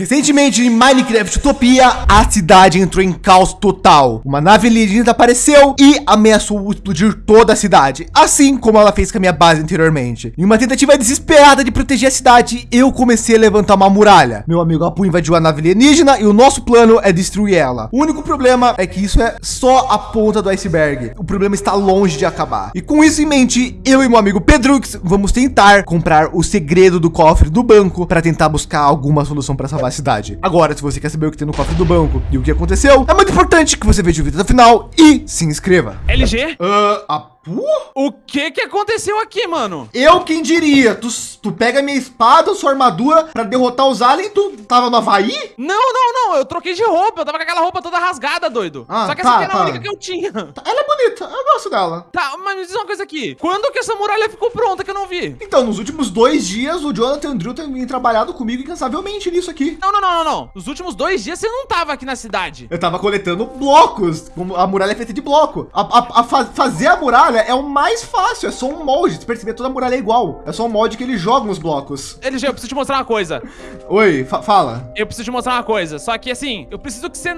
Recentemente em Minecraft Utopia, a cidade entrou em caos total. Uma nave alienígena apareceu e ameaçou explodir toda a cidade, assim como ela fez com a minha base anteriormente. Em uma tentativa desesperada de proteger a cidade, eu comecei a levantar uma muralha. Meu amigo Apu invadiu a nave alienígena e o nosso plano é destruir ela. O único problema é que isso é só a ponta do iceberg. O problema está longe de acabar. E com isso em mente, eu e meu amigo Pedrux vamos tentar comprar o segredo do cofre do banco para tentar buscar alguma solução para salvar cidade. Agora, se você quer saber o que tem no cofre do banco e o que aconteceu, é muito importante que você veja o vídeo até o final e se inscreva. LG? Uh, a O que que aconteceu aqui, mano? Eu quem diria? Tu, tu pega minha espada, sua armadura para derrotar os aliens, tu tava no Havaí? Não, não, não. Eu troquei de roupa. Eu tava com aquela roupa toda rasgada, doido. Ah, Só que tá, essa aqui era tá. a única que eu tinha. Ela é bonita, eu gosto dela. Tá, mas me diz uma coisa aqui. Quando que essa muralha ficou pronta que eu não vi? Então, nos últimos dois dias, o Jonathan e o Drew têm trabalhado comigo incansavelmente nisso aqui. Não, não, não, não, não. Nos últimos dois dias você não tava aqui na cidade. Eu tava coletando blocos, como a muralha é feita de bloco. A, a- a fa- fazer a muralha é o mais fácil, é só um molde. Se perceber, toda a muralha é igual. É só um molde que eles jogam os blocos. LG, eu preciso te mostrar uma coisa. Oi, fa- fala. Eu preciso te mostrar uma coisa. Só que assim, eu preciso que você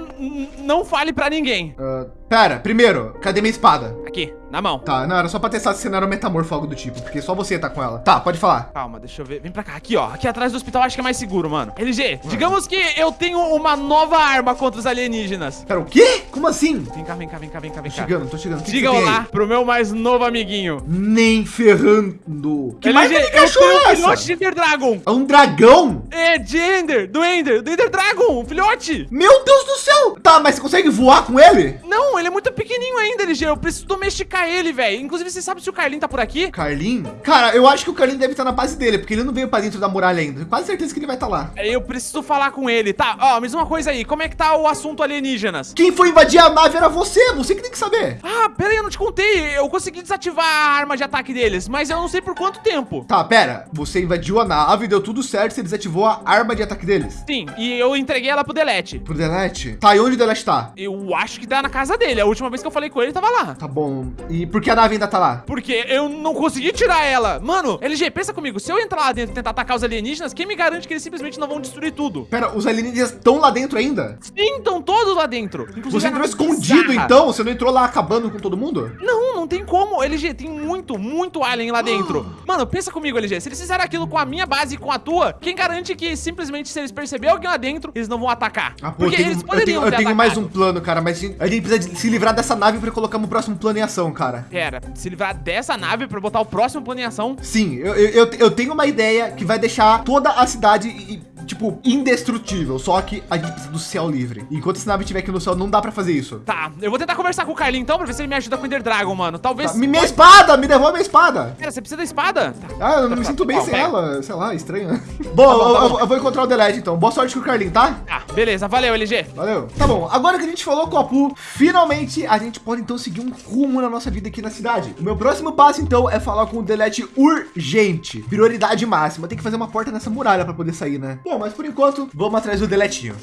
não fale pra ninguém. Ah, pera, primeiro, cadê minha espada? Aqui, na mão. Tá, não, era só pra testar se você não era um metamorfo algo do tipo, porque só você tá com ela. Tá, pode falar. Calma, deixa eu ver. Vem pra cá, aqui, ó. Aqui atrás do hospital acho que é mais seguro, mano. LG, digamos que eu tenho uma nova arma contra os alienígenas. Pera, o quê? Como assim? Vem cá, vem cá, vem cá, vem cá, vem Tô cá. chegando, tô chegando. Diga olá pro meu mais novo amiguinho. Nem ferrando. Que LG, mais de eu cachorro um é filhote essa? de Ender Dragon. É um dragão? É, de Ender, do Ender, do Ender Dragon, um filhote. Meu Deus do céu! Tá, mas você consegue voar com ele? Não, ele é muito pequenininho ainda, LG. Eu preciso domesticar ele, velho. Inclusive, você sabe se o Carlinho tá por aqui? Carlin? Cara, eu acho que o Carlin deve estar na base dele, porque ele não veio pra dentro da muralha ainda. Quase certeza que ele vai estar lá. É, Eu preciso falar com ele. Tá, ó, diz uma coisa aí. Como é que tá o assunto alienígenas? Quem foi invadir a nave era você, você que tem que saber. Ah, pera aí, eu não te contei. Eu consegui desativar a arma de ataque deles, mas eu não sei por quanto tempo. Tá, pera. Você invadiu a nave, deu tudo certo, você desativou a arma de ataque deles. Sim, e eu entreguei ela pro Delete. Pro Delete? Tá, e onde o Delete tá? Eu acho que tá na casa dele. A última vez que eu falei com ele, tava lá. Tá bom. E por que a nave ainda tá lá? Porque eu não consegui tirar ela. Mano, LG, pensa comigo. Se eu entrar lá dentro e tentar atacar os alienígenas, quem me garante que eles simplesmente não vão destruir tudo? Pera, os alienígenas estão lá dentro ainda? Sim, estão todos lá dentro. Inclusive, Você entrou nave escondido bizarra. então? Você não entrou lá acabando com todo mundo? Não, não tem como. LG, tem muito, muito alien lá dentro. Mano, pensa comigo, LG. Se eles fizeram aquilo com a minha base e com a tua, quem garante que simplesmente se eles perceberem alguém lá dentro, eles não vão atacar? Ah, pô, eu Porque tenho, eles eu poderiam tenho, eu tenho mais um plano, cara, mas a gente precisa de se livrar dessa nave pra colocar o próximo plano em ação, cara. Pera, se livrar dessa nave pra botar o próximo plano em ação. Sim, eu, eu, eu- eu tenho uma ideia que vai deixar toda a cidade, e- tipo, indestrutível. Só que a gente precisa do céu livre. Enquanto essa nave estiver aqui no céu, não dá pra fazer isso. Tá, eu vou tentar conversar com o Carlinho então pra ver se ele me ajuda com o Ender Dragon, mano. Talvez. Tá, minha espada! Me devolve minha espada! Pera, você precisa da espada? Tá. Ah, eu não me Tá, sinto bem tá, sem pega. ela. Sei lá, estranho. Bom, bom, tá eu, bom. eu- vou encontrar o Delete então. Boa sorte com o Carlinho, tá? Tá, beleza, valeu, LG. Valeu. Tá bom, agora que a gente falou com o Apu, finalmente a gente pode então seguir um rumo na nossa vida aqui na cidade. O meu próximo passo então é falar com o Delete urgente. Prioridade máxima. Tem que fazer uma porta nessa muralha para poder sair, né? Bom, mas por enquanto, vamos atrás do Deletinho.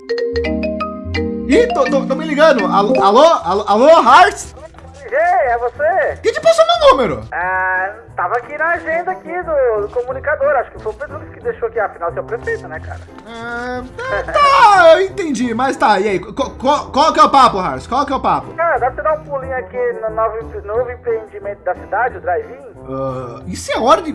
Ih, tô, tô, tô me ligando. Alô, alô, alô, alô Hearts? É você? Quem te passou meu número? Ah, tava aqui na agenda aqui do, do comunicador. Acho que foi o Pedro que deixou aqui. Afinal, você é o prefeito, né, cara? Ah, tá, eu entendi, mas tá, e aí? Qual, qual, qual que é o papo, Hearts? Qual que é o papo? Cara, dá pra você dar um pulinho aqui no novo, novo empreendimento da cidade, o Drive-In? Ah, isso é hora de...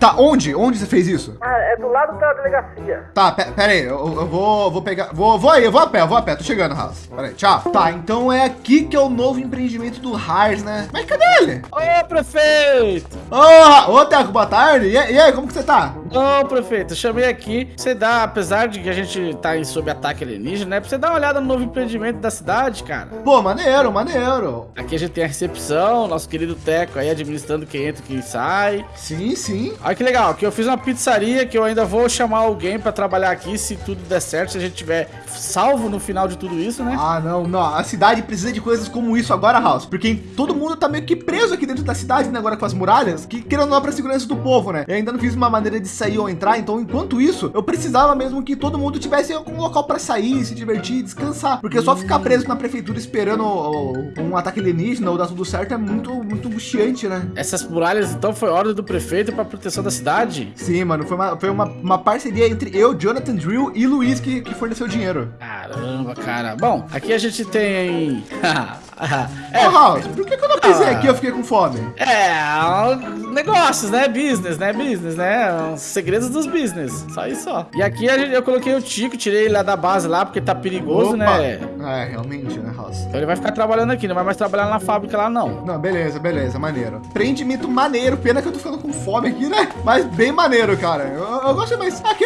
Tá, onde? Onde você fez isso? Ah, é do lado da delegacia. Tá, pe- pera aí, eu, eu vou, vou pegar. Vou, vou aí, eu vou a pé, eu vou a pé, tô chegando, Haas. Pera aí, tchau. Tá, então é aqui que é o novo empreendimento do Haas, né? Mas cadê ele? Ô, prefeito! Ô, ô Teco, boa tarde. E, aí- e aí, como que você tá? Ô, prefeito, eu chamei aqui você dar, apesar de que a gente tá em sob ataque alienígena, né? Pra você dar uma olhada no novo empreendimento da cidade, cara. Pô, maneiro, maneiro. Aqui a gente tem a recepção, nosso querido Teco aí administrando quem entra e quem sai. Sim, sim. Olha que legal, que eu fiz uma pizzaria que eu ainda vou chamar alguém pra trabalhar aqui se tudo der certo, se a gente tiver salvo no final de tudo isso, né? Ah, não, não. A cidade precisa de coisas como isso agora, House. Porque todo mundo tá meio que preso aqui dentro da cidade, né? Agora com as muralhas, que querendo não é pra segurança do povo, né? Eu ainda não fiz uma maneira de sair ou entrar, então enquanto isso, eu precisava mesmo que todo mundo tivesse um local pra sair, se divertir, descansar. Porque só ficar preso na prefeitura esperando um ataque alienígena ou dar tudo certo é muito, muito angustiante, né? Essas muralhas. Então foi ordem do prefeito para proteção da cidade? Sim, mano, foi uma, foi uma, uma parceria entre eu, Jonathan Drill e Luiz que, que forneceu dinheiro. Caramba, cara. Bom, aqui a gente tem. é, Ô, House, por que quando eu pisei aqui eu fiquei com fome? É, negócios, né? Business, né? Business, né? Os segredos dos business. Só isso, ó. E aqui eu coloquei o Tico, tirei ele lá da base lá, porque tá perigoso, Opa. né? É, realmente, né, House? Então ele vai ficar trabalhando aqui, não vai mais trabalhar na fábrica lá, não. Não, beleza, beleza, maneiro. Prendimento maneiro, pena que eu tô ficando com fome aqui, né? Mas bem maneiro, cara. Eu, eu gosto mais. Aqui,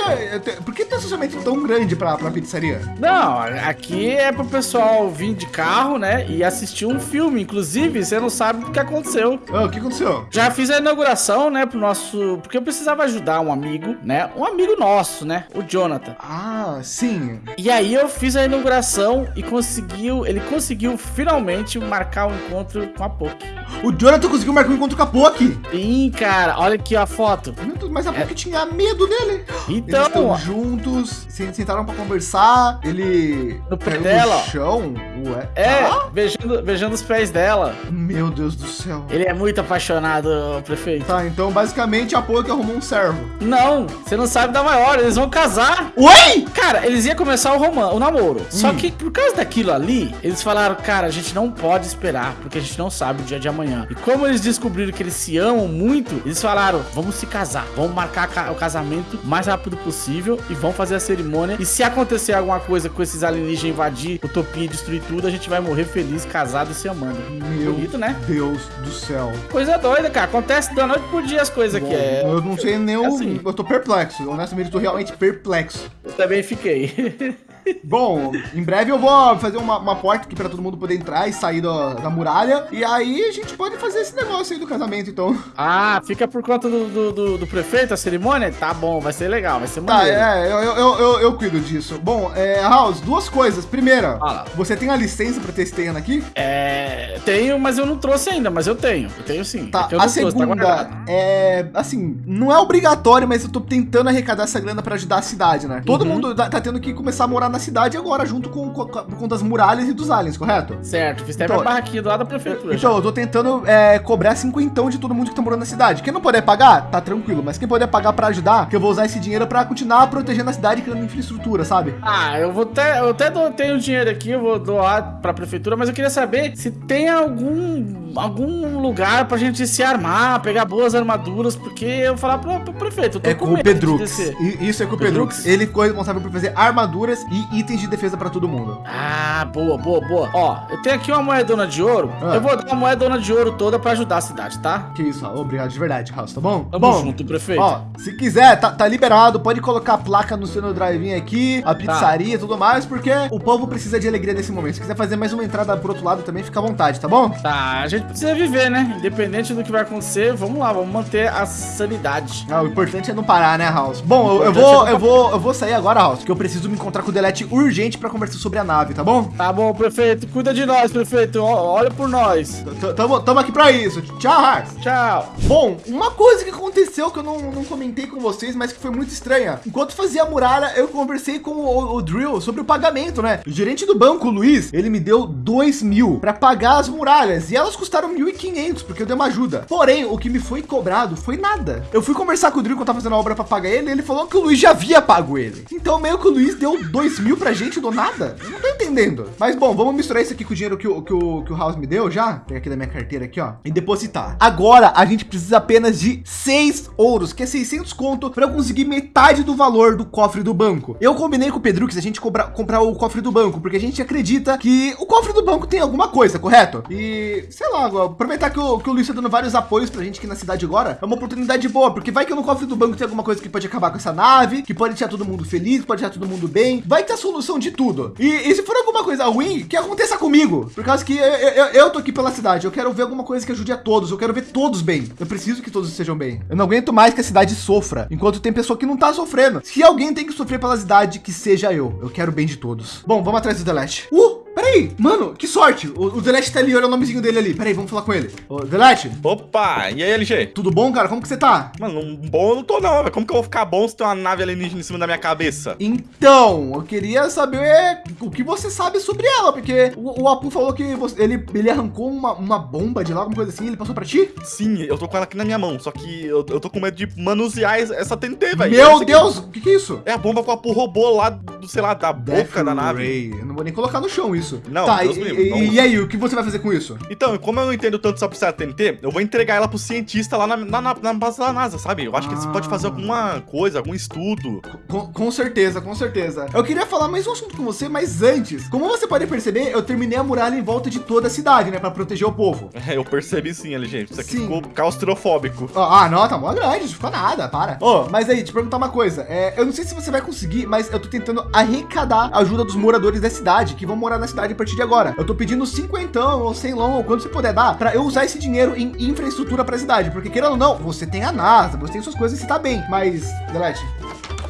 por que tem estacionamento tão grande pra, pra pizzaria? Não, aqui é pro pessoal vir de carro, né? E assistir um filme. Inclusive, você não sabe o que aconteceu. Oh, o que aconteceu? Já fiz a inauguração, né, pro nosso. Porque eu precisava ajudar um amigo, né? Um amigo nosso, né? O Jonathan. Ah, sim. E aí eu fiz a inauguração e conseguiu. Ele conseguiu finalmente marcar o um encontro com a Poki. O Jonathan conseguiu marcar um encontro com a Poki? Sim, cara. Olha aqui a foto. Mas a Poki é... tinha medo dele. Então. Eles estão juntos, sentaram pra conversar. Ele. No pé dela. No chão. Ué. É, ah? beijando, beijando os pés dela. Meu Deus do céu. Ele é muito apaixonado, prefeito. Tá, então basicamente a Poki arrumou um servo. Não, você não sabe da maior. Eles vão casar. Oi? Cara, eles iam começar o romance, o namoro. Hum. Só que por causa daquilo ali, eles falaram, cara, a gente não pode esperar, porque a gente não sabe o dia de amanhã. E como eles descobriram que eles se amam muito, eles falaram, vamos se casar, vamos marcar o casamento o mais rápido possível e vão fazer a cerimônia. E se acontecer alguma coisa com esses alienígenas invadir Utopia e destruir tudo, a gente vai morrer feliz, casado e se amando. Meu Bonito, né? Deus do céu. Coisa doida, cara. Acontece noite por dia as coisas aqui. É... Eu não sei nem o... Assim. Eu tô perplexo. Honestamente, eu tô realmente perplexo. Eu também fiquei. Bom, em breve eu vou fazer uma, uma porta aqui para todo mundo poder entrar e sair da, da, muralha. E aí a gente pode fazer esse negócio aí do casamento, então. Ah, fica por conta do, do, do, do prefeito a cerimônia? Tá bom, vai ser legal, vai ser tá, maneiro. Tá, é, eu, eu, eu, eu, cuido disso. Bom, é, House, duas coisas. Primeira, Fala. você tem a licença para ter esse terreno aqui? É, tenho, mas eu não trouxe ainda, mas eu tenho. Eu tenho sim. Tá, é a segunda trouxe, tá é, assim, não é obrigatório, mas eu tô tentando arrecadar essa grana para ajudar a cidade, né? Todo uhum. mundo tá, tá tendo que começar a morar na cidade agora, junto com, com, com das muralhas e dos aliens, correto? Certo, fiz até então, barraquinha do lado da prefeitura. Então, já. eu tô tentando é, cobrar cinquentão de todo mundo que tá morando na cidade. Quem não puder pagar, tá tranquilo, mas quem puder pagar para ajudar, que eu vou usar esse dinheiro para continuar protegendo a cidade criando infraestrutura, sabe? Ah, eu vou até, eu até tenho dinheiro aqui, eu vou doar pra prefeitura, mas eu queria saber se tem algum, algum lugar pra gente se armar, pegar boas armaduras, porque eu vou falar pro, pro prefeito. é com, o Pedrux. Isso é com o Pedrux. Ele foi responsável por fazer armaduras e itens de defesa para todo mundo. Ah, boa, boa, boa. Ó, eu tenho aqui uma moedona de ouro. Ah. Eu vou dar uma moedona de ouro toda para ajudar a cidade, tá? Que isso, obrigado de verdade, House, tá bom? Tamo bom, junto, prefeito. Ó, se quiser, tá, tá liberado, pode colocar a placa no seu drive aqui, a tá. pizzaria e tá. tudo mais, porque o povo precisa de alegria nesse momento. Se quiser fazer mais uma entrada pro outro lado também, fica à vontade, tá bom? Tá, a gente precisa viver, né? Independente do que vai acontecer, vamos lá, vamos manter a sanidade. Ah, o importante é não parar, né, House? Bom, eu, eu vou, é eu vou, eu vou sair agora, House, que eu preciso me encontrar com o Delete urgente para conversar sobre a nave, tá bom? Tá bom, prefeito. Cuida de nós, prefeito. Olha por nós. Tamo, tamo aqui pra isso. Tchau, Hars. Tchau. Bom, uma coisa que aconteceu que eu não, não comentei com vocês, mas que foi muito estranha. Enquanto fazia a muralha, eu conversei com o, o Drill sobre o pagamento, né? O gerente do banco, o Luiz, ele me deu 2 mil para pagar as muralhas e elas custaram 1.500 porque eu dei uma ajuda. Porém, o que me foi cobrado foi nada. Eu fui conversar com o Drill quando tava fazendo a obra para pagar ele, e ele falou que o Luiz já havia pago ele. Então meio que o Luiz deu 2 mil pra gente do nada. Eu não tô entendendo. Mas bom, vamos misturar isso aqui com o dinheiro que o, que o, que o House me deu já. Pegar aqui da minha carteira aqui, ó. E depositar. Agora a gente precisa apenas de seis ouros, que é 600 conto para conseguir metade do valor do cofre do banco. Eu combinei com o Pedro que a gente comprar, comprar o cofre do banco, porque a gente acredita que o cofre do banco tem alguma coisa, correto? E sei lá, aproveitar que o, que o Luiz está dando vários apoios pra gente aqui na cidade agora, é uma oportunidade boa, porque vai que no cofre do banco tem alguma coisa que pode acabar com essa nave, que pode deixar todo mundo feliz, pode deixar todo mundo bem, vai ter a solução de tudo. E, e se for alguma coisa ruim, que aconteça comigo. Por causa que eu, eu, eu, tô aqui pela cidade. Eu quero ver alguma coisa que ajude a todos. Eu quero ver todos bem. Eu preciso que todos sejam bem. Eu não aguento mais que a cidade sofra, enquanto tem pessoa que não tá sofrendo. Se alguém tem que sofrer pela cidade, que seja eu. Eu quero bem de todos. Bom, vamos atrás do Delete. Uh, peraí. Mano, que sorte. O, o Delete tá ali, olha o nomezinho dele ali. Peraí, vamos falar com ele. Ô, Delete, Opa, e aí, LG? tudo bom, cara? Como que você tá? Mano, bom eu não tô não, velho. Como que eu vou ficar bom se tem uma nave alienígena em cima da minha cabeça? Então, eu queria saber o que você sabe sobre ela, porque o, o Apu falou que você- ele, ele arrancou uma, uma bomba de lá, alguma coisa assim, ele passou pra ti? Sim, eu tô com ela aqui na minha mão, só que eu, eu tô com medo de manusear es- essa TNT, velho. Meu que- Deus, o que, que é isso? É a bomba com a porra robô lá do, sei lá, da boca da nave. Ray. Eu não vou nem colocar no chão isso. Não, tá, Deus e, livre, e- não. e aí, o que você vai fazer com isso? Então, como eu não entendo tanto sobre essa TNT, eu vou entregar ela pro cientista lá na, na, na- na base da NASA, sabe? Eu acho que eles Ah. podem fazer alguma coisa, algum estudo. Com, com certeza, com certeza. Eu queria falar mais um assunto com você, mas antes, como você pode perceber, eu terminei a muralha em volta de toda a cidade, né, Pra proteger o povo. É, eu percebi sim, LG. Isso aqui Sim. ficou claustrofóbico. Ah, não, tá mó grande, não ficou nada, para. Ô, mas aí, te perguntar uma coisa. É, eu não sei se você vai conseguir, mas eu tô tentando arrecadar a ajuda dos moradores da cidade, que vão morar na cidade a partir de agora. Eu tô pedindo cinquentão ou cem long, ou quanto você puder dar, pra eu usar esse dinheiro em infraestrutura pra cidade. Porque querendo ou não, você tem a NASA, você tem suas coisas e você tá bem. Mas, Delete,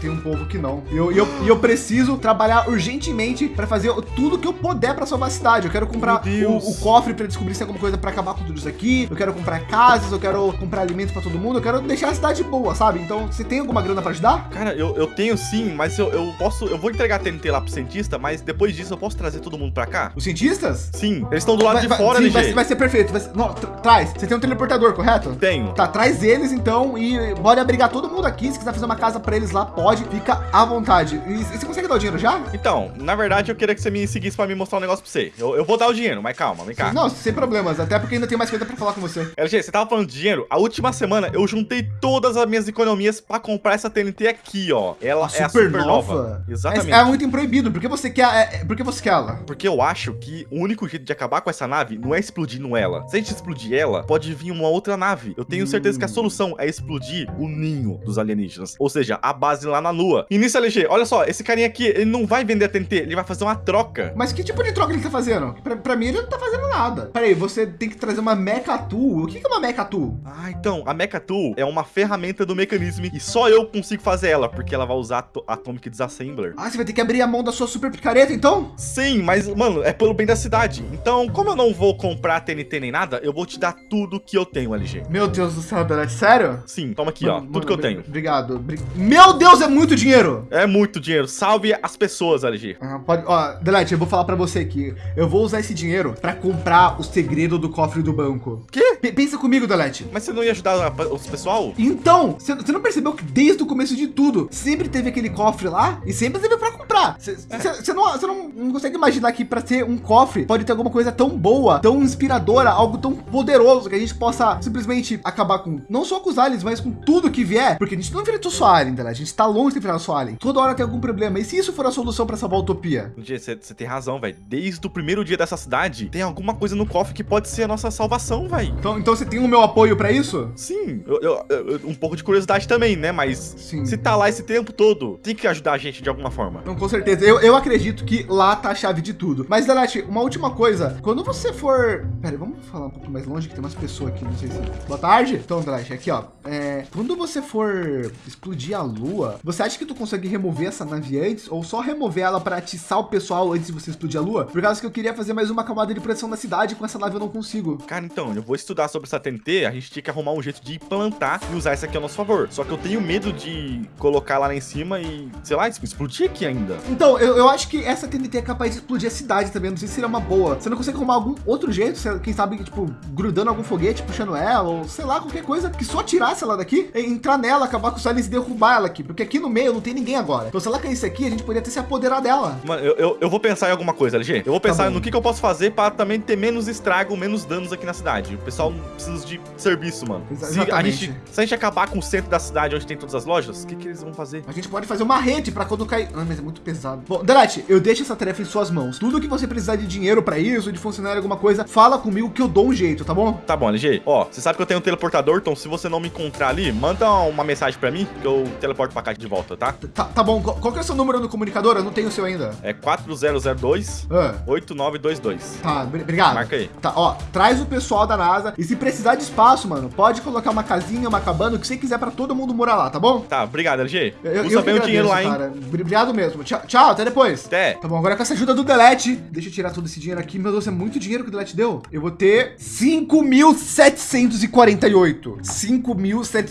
tem um povo que não. E eu, eu, eu preciso trabalhar urgentemente para fazer tudo que eu puder para salvar a cidade. Eu quero comprar o, o cofre para descobrir se tem alguma coisa para acabar com tudo isso aqui. Eu quero comprar casas, eu quero comprar alimentos para todo mundo. Eu quero deixar a cidade boa, sabe? Então, você tem alguma grana para ajudar? Cara, eu, eu tenho sim, mas eu, eu posso. Eu vou entregar a TNT lá pro cientista, mas depois disso eu posso trazer todo mundo pra cá? Os cientistas? Sim, eles estão do lado Vai- de vai- fora, sim, LG. vai, vai ser perfeito. Vai ser- não, tra- traz. Você tem um teleportador, correto? Tenho. Tá, traz eles então e bora abrigar todo mundo aqui. Se quiser fazer uma casa para eles lá, pode. Fica à vontade. E, e você consegue dar o dinheiro já? Então, na verdade, eu queria que você me seguisse pra me mostrar um negócio pra você. Eu, eu vou dar o dinheiro, mas calma, vem cá. Não, sem problemas. Até porque ainda tem mais coisa para falar com você. LG, você tava falando de dinheiro? A última semana eu juntei todas as minhas economias pra comprar essa TNT aqui, ó. Ela é a supernova. Exatamente. É, é um item proibido. Por que você quer, é, é- por que você quer ela? Porque eu acho que o único jeito de acabar com essa nave não é explodindo ela. Se a gente explodir ela, pode vir uma outra nave. Eu tenho certeza que a solução é explodir o ninho dos alienígenas. Ou seja, a base lá na Lua. E nisso, LG, olha só, esse carinha aqui, ele não vai vender a TNT, ele vai fazer uma troca. Mas que tipo de troca ele tá fazendo? Pra, pra mim, ele não tá fazendo nada. Peraí, você tem que trazer uma Mecha Tool. O que é uma Mecha Tool? Ah, então, a Mecha Tool é uma ferramenta do mecanismo e só eu consigo fazer ela, porque ela vai usar Ato- Atomic Disassembler. Ah, você vai ter que abrir a mão da sua super picareta, então? Sim, mas, mano, é pelo bem da cidade. Então, como eu não vou comprar TNT nem nada, eu vou te dar tudo que eu tenho, LG. Meu Deus do céu, Delete, sério? Sim, toma aqui, ó, Mano, tudo que eu mano, tenho. Obrigado. Bri- Meu Deus, é muito dinheiro! É muito dinheiro. Salve as pessoas, LG. Ah, pode, ó, Delete, eu vou falar pra você aqui. Eu vou usar esse dinheiro pra comprar o segredo do cofre do banco. Quê? P- pensa comigo, Delete. Mas você não ia ajudar os pessoal? Então, você não percebeu que desde o começo de tudo, sempre teve aquele cofre lá e sempre teve pra comprar. Você você não, não, não consegue imaginar que pra ser um cofre pode ter alguma coisa tão boa, tão inspiradora, algo tão poderoso que a gente possa simplesmente acabar com, não só com os aliens, mas com tudo que vier. Porque a gente não enfrentou só alien, né? a gente tá longe de enfrentar só alien. Toda hora tem algum problema. E se isso for a solução pra salvar a utopia? Você tem razão, velho. Desde o primeiro dia dessa cidade, tem alguma coisa no cofre que pode ser a nossa salvação, velho. Então, então você tem o meu apoio pra isso? Sim, eu- eu- eu- um pouco de curiosidade também, né? Mas Sim. se tá lá esse tempo todo, tem que ajudar a gente de alguma forma. Não, com certeza. Eu, eu acredito que lá tá a chave de tudo. Mas, Delete, uma última coisa. Quando você for. Pera vamos falar um pouco mais longe, que tem umas pessoas aqui, não sei se. Boa tarde. Então, Delete, aqui, ó. É, quando você for explodir a lua, você acha que tu consegue remover essa nave antes? Ou só remover ela para atiçar o pessoal antes de você explodir a lua? Por causa que eu queria fazer mais uma camada de proteção na cidade, com essa nave eu não consigo. Cara, então, eu vou estudar sobre essa TNT, a gente tinha que arrumar um jeito de implantar e usar isso aqui a nosso favor. Só que eu tenho medo de colocar lá em cima e, sei lá, explodir aqui ainda. Então, eu, eu acho que essa TNT é capaz de explodir a cidade também. Não sei se seria uma boa. Você não consegue arrumar algum outro jeito? Quem sabe, tipo, grudando algum foguete, puxando ela, ou sei lá, qualquer coisa que só tirasse ela daqui, e entrar nela, acabar com os aliens e derrubar ela aqui. Porque aqui no meio não tem ninguém agora. Então, se ela caísse aqui, a gente poderia até se apoderar dela. Mano, eu, eu, eu vou pensar em alguma coisa, LG. Eu vou pensar Tá no que, que eu posso fazer pra também ter menos estrago, menos danos aqui na cidade. O pessoal precisa de serviço, mano. Se a, exatamente. gente, se a gente acabar com o centro da cidade onde tem todas as lojas, o que, que eles vão fazer? A gente pode fazer uma rede pra quando cair. Ah, mas é muito pesado. Bom, Delete, eu deixo essa tarefa em suas mãos. Tudo que você precisar de dinheiro pra isso, de funcionário, alguma coisa, fala comigo que eu dou um jeito, tá bom? Tá bom, LG. Ó, você sabe que eu tenho um teleportador, então se você não me encontrar ali, manda uma mensagem pra mim que eu teleporto pra cá de volta, tá? Tá, tá bom. Qual, que é o seu número no comunicador? Eu não tenho o seu ainda. É 4002 Ah, 8922. tá, br- obrigado. Marca aí. Tá, ó, traz o pessoal da NASA e se precisar de espaço, mano, pode colocar uma casinha, uma cabana, o que você quiser pra todo mundo morar lá, tá bom? Tá, obrigado, LG. Eu, eu que bem o dinheiro lá, hein? cara. Obrigado mesmo. Tchau, tchau, até depois. Até. Tá bom, agora com essa ajuda do Delete, deixa eu tirar todo esse dinheiro aqui. Meu Deus, é muito dinheiro que o Delete deu. Eu vou ter 5.748. 5.748.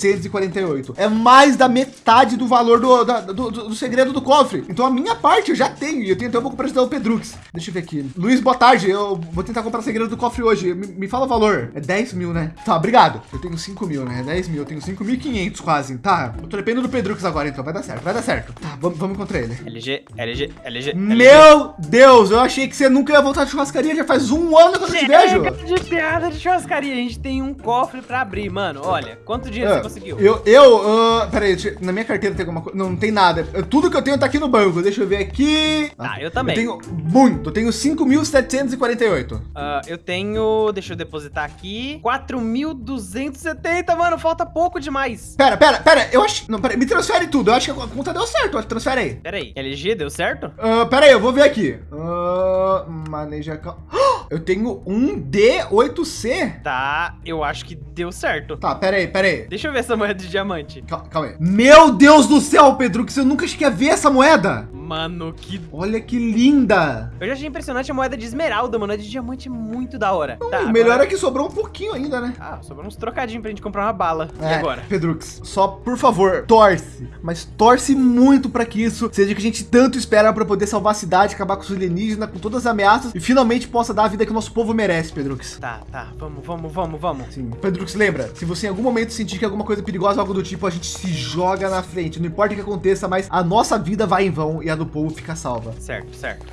É mais da metade do valor do, da- do, do- do segredo do cofre. Então a minha parte eu já tenho. E eu tenho até um pouco para ajudar o Pedrux. Deixa eu ver aqui. Luiz, boa tarde. Eu vou tentar comprar o segredo do cofre hoje. Me, me fala o valor. É 10 mil, né? Tá, obrigado. Eu tenho 5 mil, né? É 10 mil. Eu tenho 5.500 quase. Tá, eu tô dependendo do Pedrux agora, então. Vai dar certo, vai dar certo. Tá, vamos, vamos encontrar ele. LG, LG, LG. Meu Deus, eu achei que você nunca ia voltar de churrascaria. Já faz um ano que eu não te vejo. De piada de churrascaria. A gente tem um cofre pra abrir, mano. Olha, quanto dinheiro você Ah, conseguiu? Eu, eu, ah, peraí, deixa- na minha carteira tem alguma coisa? Não, não tem nada. Tudo que eu tenho tá aqui no banco. Deixa eu ver aqui. Tá, eu também. Eu tenho muito, eu tenho 5.748. Ah, eu tenho. Deixa eu depositar aqui. 4.270, mano. Falta pouco demais. Pera, pera, pera, eu acho. Não, pera, me transfere tudo. Eu acho que a conta deu certo. Transfere aí. Pera aí. LG, deu certo? Ah, pera aí, eu vou ver aqui. Ah, maneja. Ah, Eu tenho um D8C. Tá, eu acho que deu certo. Tá, pera aí, pera aí. Deixa eu ver essa moeda de diamante. Cal- Calma aí. Meu Deus do céu, Pedro, que você nunca achei que ia ver essa moeda. Mano, que. Olha que linda. Eu já achei impressionante a moeda de esmeralda, mano. A de diamante é muito da hora. Tá, o melhor agora- é que sobrou um pouquinho ainda, né? Ah, sobrou uns trocadinhos pra gente comprar uma bala. E É, agora? Pedrux, só por favor, torce, mas torce muito pra que isso seja o que a gente tanto espera pra poder salvar a cidade, acabar com os alienígenas, com todas as ameaças e finalmente possa dar a vida que o nosso povo merece, Pedrux. Tá, tá. Vamos, vamos, vamos, vamos. Sim. Pedrux, lembra, se você em algum momento sentir que alguma coisa perigosa ou algo do tipo, a gente se joga na frente, não importa o que aconteça, mas a nossa vida vai em vão e a do povo fica salva. Certo, certo.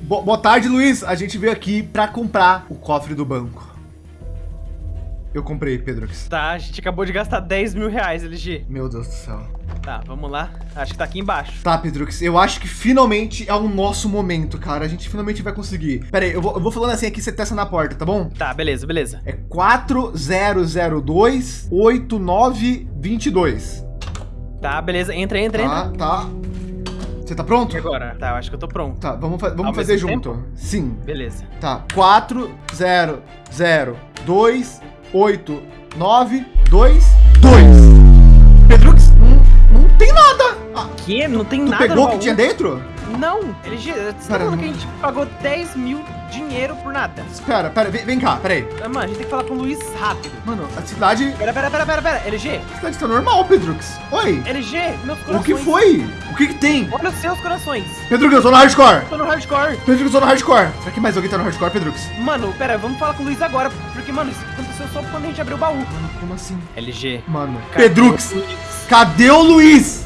Bo- boa tarde, Luiz. A gente veio aqui pra comprar o cofre do banco. Eu comprei, Pedrux. Tá, a gente acabou de gastar 10 mil reais, LG. Meu Deus do céu. Tá, vamos lá. Acho que tá aqui embaixo. Tá, Pedrux, eu acho que finalmente é o nosso momento, cara. A gente finalmente vai conseguir. Pera aí, eu vou, eu vou falando assim aqui, você testa na porta, tá bom? Tá, beleza, beleza. É 4002 8922. Tá, beleza. Entra, entra, entra. Tá, tá. Você tá pronto? E agora? Tá, eu acho que eu tô pronto. Tá, vamos, fa- vamos Ao fazer junto. Sim. Beleza. Tá, 4002 8922. Pedrux, não, não tem nada. Ah, Que? Não tem tu nada pegou no o que tinha dentro? Não, LG, você tá que a gente pagou 10 mil dinheiro por nada. Espera, pera, vem, vem cá, aí. Ah, Mano, a gente tem que falar com o Luiz rápido. Mano, a cidade, Pera, pera, pera, pera, pera. LG, a cidade tá normal, Pedrux. Oi. LG, meus O corações. que foi? O que que tem? Olha os seus corações. Pedrux, eu tô no hardcore. Tô no hardcore. Pedrux, eu tô no hardcore. Será que mais alguém tá no hardcore, Pedrux? Mano, pera, vamos falar com o Luiz agora. Porque, mano, isso aconteceu só quando a gente abriu o baú. Mano, como assim? LG. Mano, cadê Pedrux, o Luiz? cadê o Luiz?